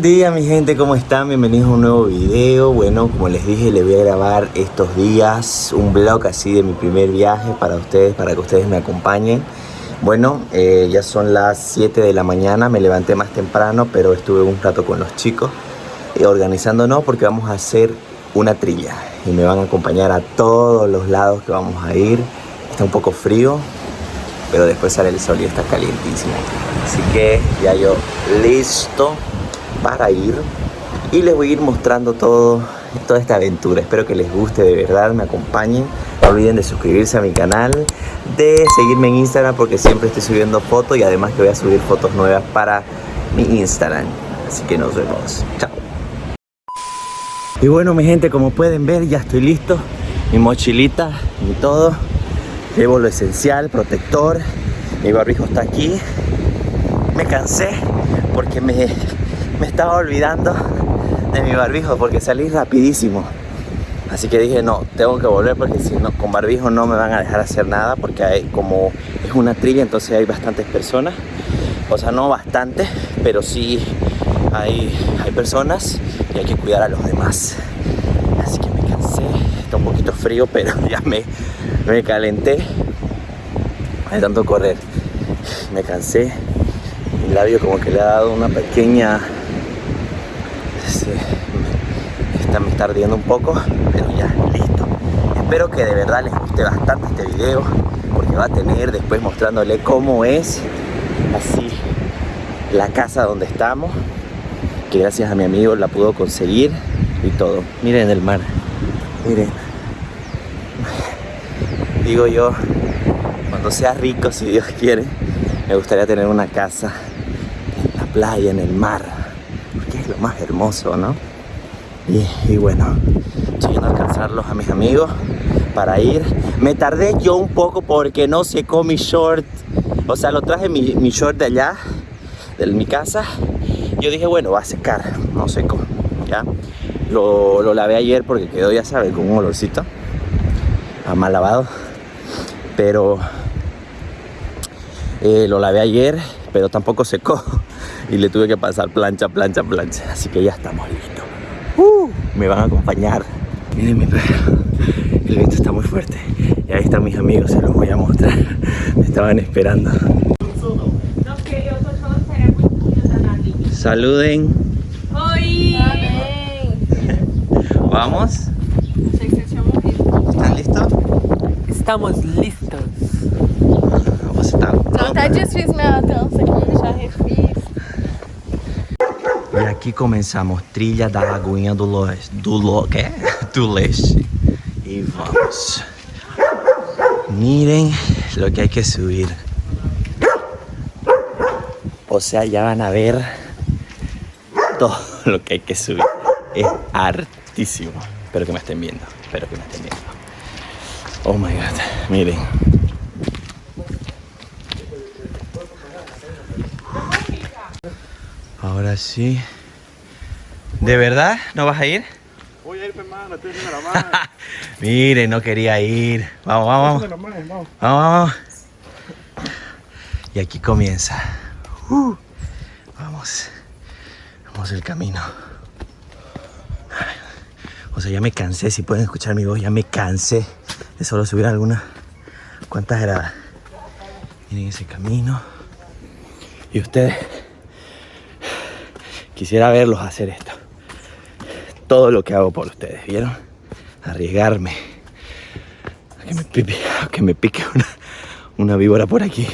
Buen día mi gente, ¿cómo están? Bienvenidos a un nuevo video. Bueno, como les dije, les voy a grabar estos días Un vlog así de mi primer viaje para ustedes, para que ustedes me acompañen. Bueno, eh, ya son las 7 de la mañana Me levanté más temprano, pero estuve un rato con los chicos eh, Organizándonos porque vamos a hacer una trilla. Y me van a acompañar a todos los lados que vamos a ir. Está un poco frío, pero después sale el sol y está calientísimo. Así que ya yo listo para ir y les voy a ir mostrando todo toda esta aventura. Espero que les guste de verdad me acompañen. No olviden de suscribirse a mi canal de seguirme en Instagram porque siempre estoy subiendo fotos y además que voy a subir fotos nuevas para mi Instagram. Así que nos vemos. Chao. Y bueno mi gente como pueden ver ya estoy listo. Mi mochilita y todo. Llevo lo esencial protector. Mi barbijo está aquí. Me cansé porque me me estaba olvidando de mi barbijo porque salí rapidísimo. Así que dije, no, tengo que volver porque si no, con barbijo no me van a dejar hacer nada porque como es una trilla, entonces hay bastantes personas. O sea, no bastantes, pero sí hay, hay personas y hay que cuidar a los demás. Así que me cansé, está un poquito frío, pero ya me, me calenté de tanto correr. Me cansé, mi labio como que le ha dado una pequeña me está ardiendo un poco, pero ya, listo. Espero que de verdad les guste bastante este video, porque va a tener después mostrándole cómo es así la casa donde estamos, que gracias a mi amigo la pudo conseguir y todo. Miren el mar, miren. Digo yo, cuando sea rico, si Dios quiere, me gustaría tener una casa en la playa, en el mar, lo más hermoso, ¿no? Y, bueno, estoy yendo a alcanzarlos a mis amigos para ir. Me tardé yo un poco porque no secó mi short. O sea, lo traje mi, short de allá, de mi casa. Yo dije, bueno, va a secar. No secó, ¿ya? Lo, lo lavé ayer porque quedó, ya saben, con un olorcito. A mal lavado. Pero eh, lo lavé ayer, pero tampoco secó. Y le tuve que pasar plancha, plancha, plancha. Así que ya estamos listos. Uh, me van a acompañar. Miren mi perro. El viento está muy fuerte. Y ahí están mis amigos, se los voy a mostrar. Me estaban esperando. Saluden. Oi! ¿Vamos? ¿Están listos? Estamos listos. Tá Já até desfiz minha trança aqui, já refiz. E aqui começamos trilha da Lagoinha do Leste, do, Lo, do Leste. E vamos. Miren lo que hay que subir. O sea, ya van a ver todo lo que hay que subir. Es hartísimo. Espero que me estén viendo. Espero que me estén viendo. Oh my god. Miren. Ahora sí. ¿De verdad? ¿No vas a ir? Voy a ir, hermano, estoy haciendo la mano. Mire, no quería ir. Vamos, vamos, vamos. vamos. Vamos, vamos. Y aquí comienza. Uh, vamos. Vamos el camino. O sea, ya me cansé. Si pueden escuchar mi voz, ya me cansé de solo subir algunas cuantas gradas. Miren ese camino. Y ustedes quisiera verlos hacer esto. Todo lo que hago por ustedes, ¿vieron? Arriesgarme. A que me pique, una víbora por aquí.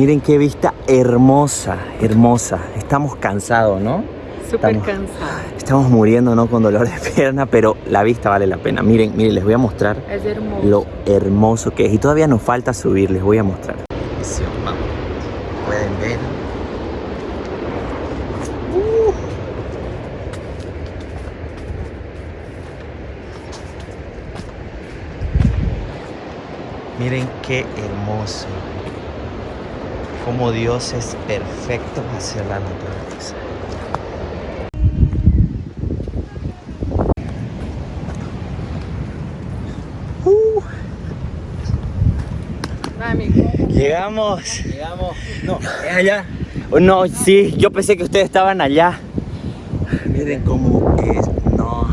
Miren qué vista hermosa, hermosa. Estamos cansados, ¿no? Súper cansada. Estamos muriendo, ¿no? Con dolor de pierna, pero la vista vale la pena. Miren, miren, les voy a mostrar Es hermoso. lo hermoso que es. Y todavía nos falta subir, les voy a mostrar. Vamos. Pueden ver. Uh. Miren qué hermoso. Como Dios es perfecto hacia la naturaleza. Llegamos. Llegamos. No, es allá. no, sí, yo pensé que ustedes estaban allá. Miren cómo es. No,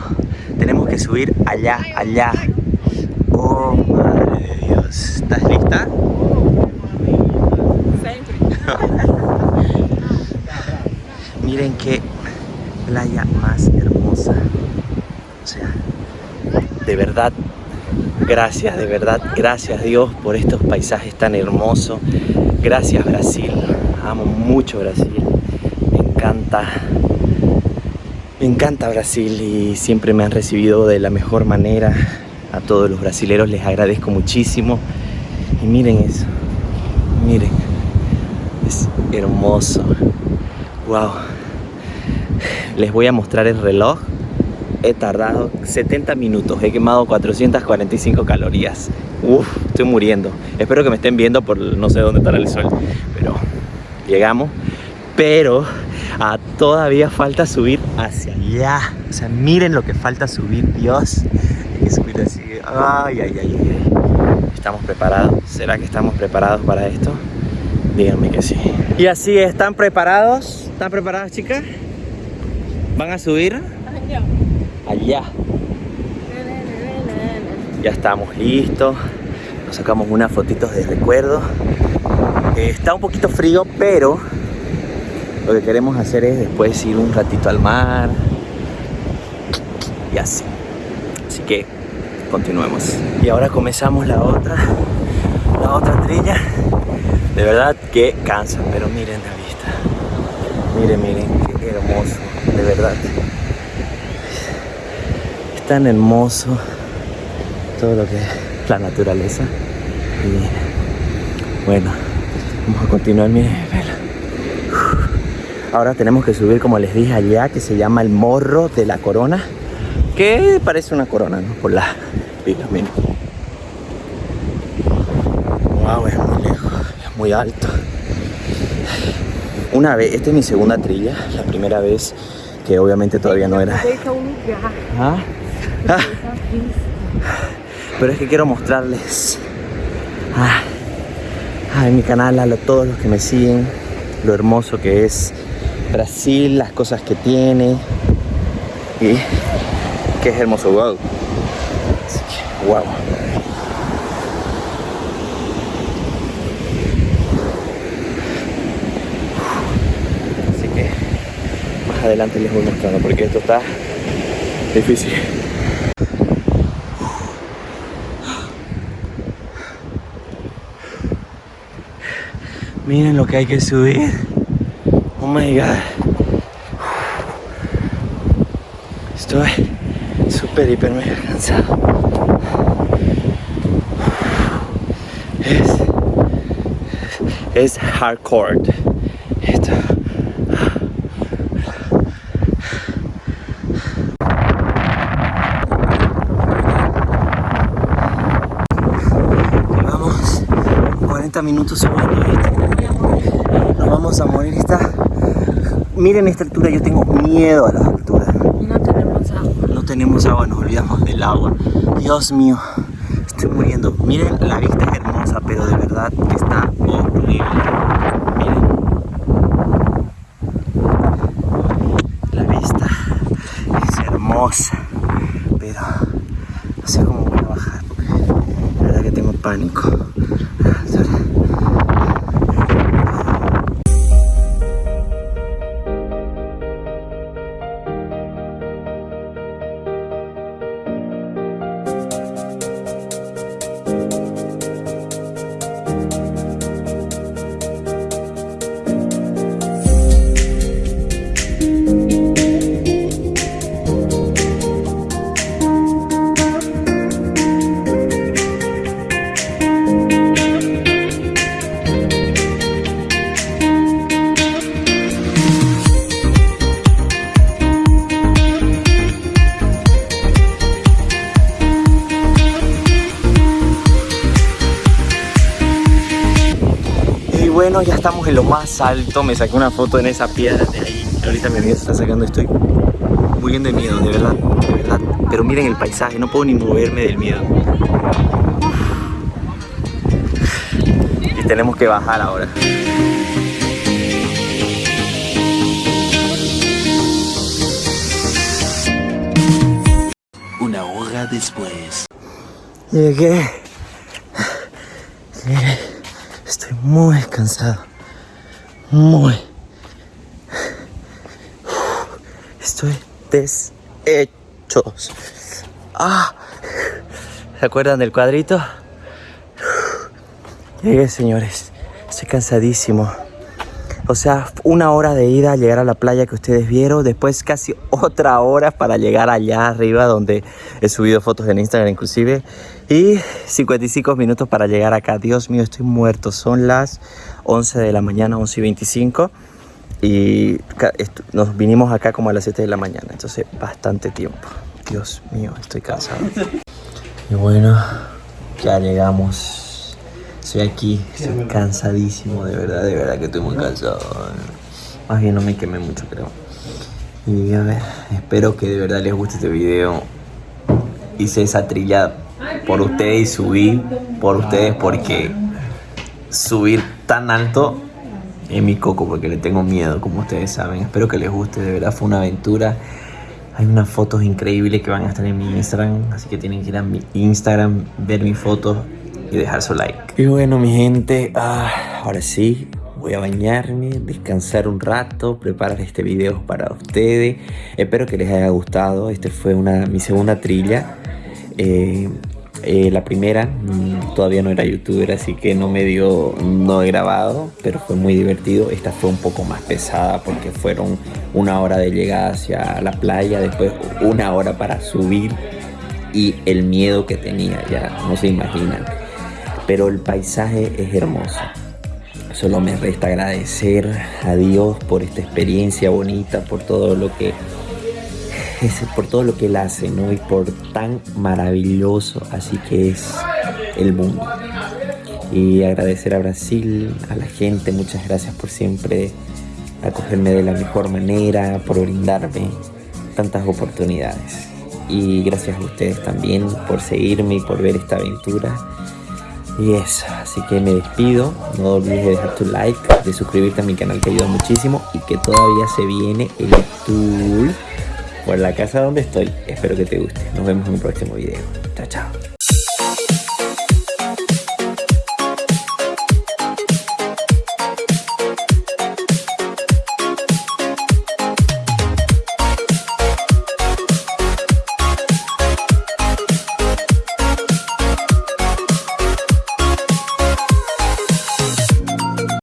tenemos que subir allá, allá. Oh, madre de Dios. ¿Estás lista? Miren qué playa más hermosa. O sea, de verdad, gracias, de verdad, gracias Dios por estos paisajes tan hermosos. Gracias Brasil, amo mucho Brasil. Me encanta, me encanta Brasil y siempre me han recibido de la mejor manera. A todos los brasileros les agradezco muchísimo. Y miren eso, miren, es hermoso. Wow. Les voy a mostrar el reloj. He tardado 70 minutos, he quemado 445 calorías. Uf, estoy muriendo. Espero que me estén viendo por no sé dónde estará el sol. Pero llegamos. Pero ah, todavía falta subir hacia allá. O sea, miren lo que falta subir, Dios. Hay que subir así. Ay, ay, ay, ay. ¿Estamos preparados? ¿Será que estamos preparados para esto? Díganme que sí. Y así, ¿están preparados? ¿Están preparadas, chicas? ¿Van a subir? Allá. Ya estamos listos. Nos sacamos unas fotitos de recuerdo. Eh, está un poquito frío, pero lo que queremos hacer es después ir un ratito al mar. Y así. Así que continuemos. Y ahora comenzamos la otra, la otra trilla. De verdad que cansa, pero miren la vista. Miren, miren, hermoso, de verdad. Es tan hermoso todo lo que es la naturaleza. Y bueno, vamos a continuar, vela. Ahora tenemos que subir, como les dije allá, que se llama el Morro de la Corona. Que parece una corona, ¿no? Por la pila, miren. Wow, es muy lejos, es muy alto. Una vez, esta es mi segunda trilla, la primera vez que obviamente todavía no era. ¿Ah? Ah, Pero es que quiero mostrarles ah, ah, en mi canal a lo- todos los que me siguen lo hermoso que es Brasil, las cosas que tiene y que es hermoso, wow. Así que, wow. Así que más adelante les voy mostrando porque esto está difícil. Miren lo que hay que subir. Oh my god. Estoy súper, hiper, mega cansado. Es, es hardcore. Esto. 40 minutos subiendo esto. Nos vamos a morir. Está... Miren esta altura, yo tengo miedo a las alturas. No tenemos agua. No tenemos agua, nos olvidamos del agua. Dios mío, estoy muriendo. Miren, la vista es hermosa, pero de verdad que está horrible. Miren. La vista es hermosa, pero no sé cómo voy a bajar la verdad que tengo pánico. En lo más alto. Me saqué una foto en esa piedra de ahí. Ahorita mi amiga se está sacando. Estoy muriendo de miedo, de verdad, de verdad. Pero miren el paisaje, no puedo ni moverme del miedo. Y tenemos que bajar ahora. Una hora después. Llegué. Llegué. Estoy muy cansado. Muy. Estoy deshecho. Ah. ¿Se acuerdan del cuadrito? Llegué, señores. Estoy cansadísimo. O sea, una hora de ida a llegar a la playa que ustedes vieron, después casi otra hora para llegar allá arriba donde he subido fotos en Instagram inclusive y 55 minutos para llegar acá. Dios mío, estoy muerto. Son las 11 de la mañana, 11 y 25 y nos vinimos acá como a las 7 de la mañana, entonces bastante tiempo. Dios mío, estoy cansado. Y bueno, ya llegamos. Estoy aquí, estoy cansadísimo, de verdad, de verdad que estoy muy cansado. Más bien no me quemé mucho, creo. Y a ver, espero que de verdad les guste este video. Hice esa trilla por ustedes y subí por ustedes porque subir tan alto es mi coco porque le tengo miedo, como ustedes saben. Espero que les guste, de verdad fue una aventura. Hay unas fotos increíbles que van a estar en mi Instagram, así que tienen que ir a mi Instagram, ver mis fotos y dejar su like. Y bueno, mi gente, ah, ahora sí, voy a bañarme, descansar un rato, preparar este video para ustedes. Espero que les haya gustado. Este fue una, mi segunda trilla. Eh, eh, la primera mm, todavía no era youtuber, así que no me dio, no he grabado, pero fue muy divertido. Esta fue un poco más pesada porque fueron una hora de llegada hacia la playa, después una hora para subir y el miedo que tenía, ya no se imaginan. Pero el paisaje es hermoso. Solo me resta agradecer a Dios por esta experiencia bonita, por todo lo que es por todo lo que él hace, ¿no? Y por tan maravilloso así que es el mundo. Y agradecer a Brasil, a la gente, muchas gracias por siempre acogerme de la mejor manera, por brindarme tantas oportunidades. Y gracias a ustedes también por seguirme y por ver esta aventura. Y eso, así que me despido. No olvides de dejar tu like, de suscribirte a mi canal que ayuda muchísimo y que todavía se viene el tour por la casa donde estoy. Espero que te guste. Nos vemos en un próximo video. Chao, chao.